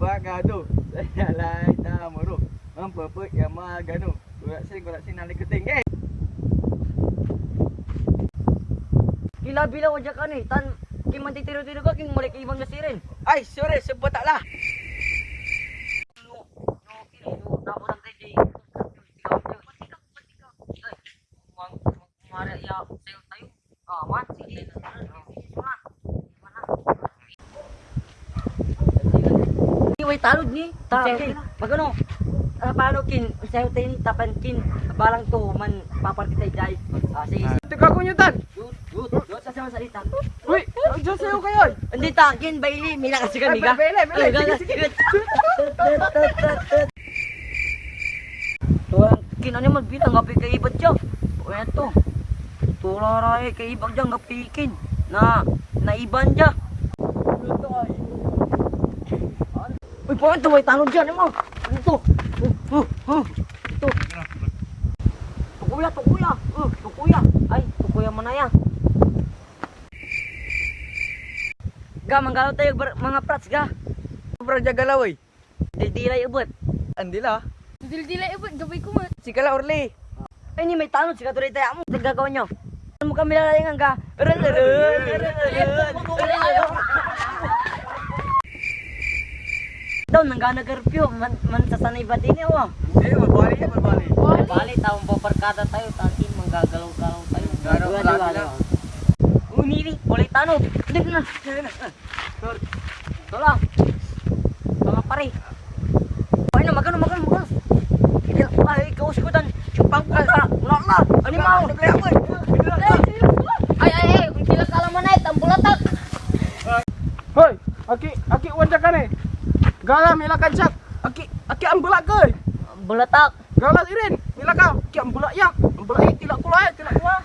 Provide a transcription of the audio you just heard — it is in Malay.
bagado. Saya lai tamuru. Mempepet yang magano. Kurak sing kurak sing nalik keting. Eh. Kila bila wajah ka ni, tan king man titiro-tiro ka king mulai ibang nasirin. Ay, sorry, sebut taklah. No, no, kini no, tapos ang tayo Mang mara ya sayo tayo. Ah, man Iway talod ni. Kin, magano? Ah, paano kin? Sayo tayo ni tapan kin. Balang to man paparti tayo dai. Ah, sige. sige. Teka ko nyutan. Good, good. Good sa sama salita. Uy, Diyan sa'yo kayo. Hindi ta, kin baili, mila kasi kami ka. Ay, baili, baili. Sige, sige. Tuwang kin ano man bilang gapi kay ibad siya. O yan to. Tularay kay ibag dyan gapikin. Na, naiban siya. Uy, po ito, may tanong dyan, mo. Ano to? Uh, uh, uh. Ito. Tukuya, tukuya. Uh, tukuya. Ay, tukuya mo na yan. Ga, manggalaw tayo mga prats, ga. Sobrang jaga laway. Dildilay ubot. Andila. Dil-dila ibot, gabay ko man. Si Kala Orly. Ay, ni may tanong, siya tuloy tayo mo. Nagagawa nyo. Ano mo kami lalayangan ga? Daw, nanggana karpyo. Man, man sasanay ba din eh. Eh, mabali mabali. Ay, bali, taong paparkada tayo. Tatin, manggagalaw-galaw tayo. Galaw, Dua, galaw, dua, galaw. dua. Unili, ulay tanong. Hindi na. Tolong. Tolong pare. Ay na, magano, magano, magano. Hindi, ay, kaus ko dan. Chupang ko Galah milakan kancak. Aki aki ambil lagi. Ambil tak. Galah Irin. milakan. Aki ambil lagi. Ambil ya. lagi. Eh, Tidak kuat. Eh, Tidak kuat.